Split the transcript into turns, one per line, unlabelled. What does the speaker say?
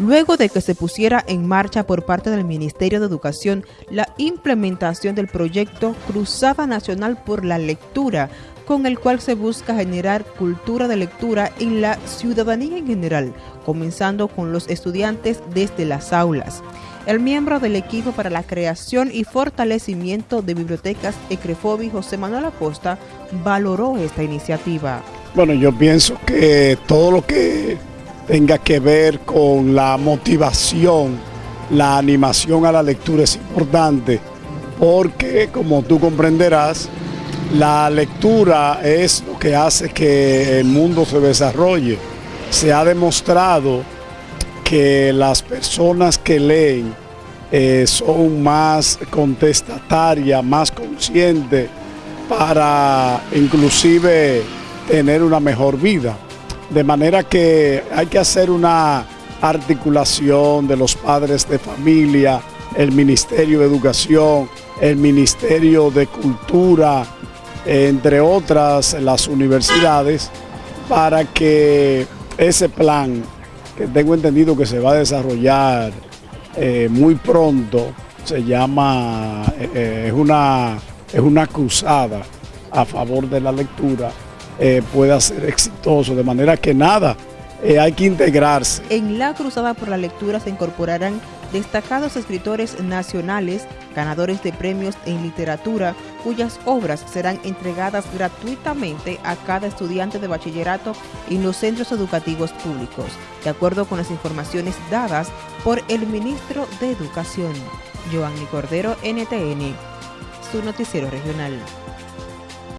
luego de que se pusiera en marcha por parte del Ministerio de Educación la implementación del proyecto Cruzada Nacional por la Lectura, con el cual se busca generar cultura de lectura en la ciudadanía en general, comenzando con los estudiantes desde las aulas. El miembro del equipo para la creación y fortalecimiento de bibliotecas Ecrefobi, José Manuel Acosta, valoró esta iniciativa.
Bueno, yo pienso que todo lo que tenga que ver con la motivación, la animación a la lectura es importante, porque como tú comprenderás, la lectura es lo que hace que el mundo se desarrolle. Se ha demostrado que las personas que leen eh, son más contestatarias, más conscientes para inclusive tener una mejor vida. De manera que hay que hacer una articulación de los padres de familia, el Ministerio de Educación, el Ministerio de Cultura, entre otras las universidades, para que ese plan, que tengo entendido que se va a desarrollar eh, muy pronto, se llama, eh, eh, es, una, es una cruzada a favor de la lectura, pueda ser exitoso, de manera que nada, hay que integrarse.
En la cruzada por la lectura se incorporarán destacados escritores nacionales, ganadores de premios en literatura, cuyas obras serán entregadas gratuitamente a cada estudiante de bachillerato en los centros educativos públicos, de acuerdo con las informaciones dadas por el ministro de Educación, Joanny Cordero, NTN, su noticiero regional.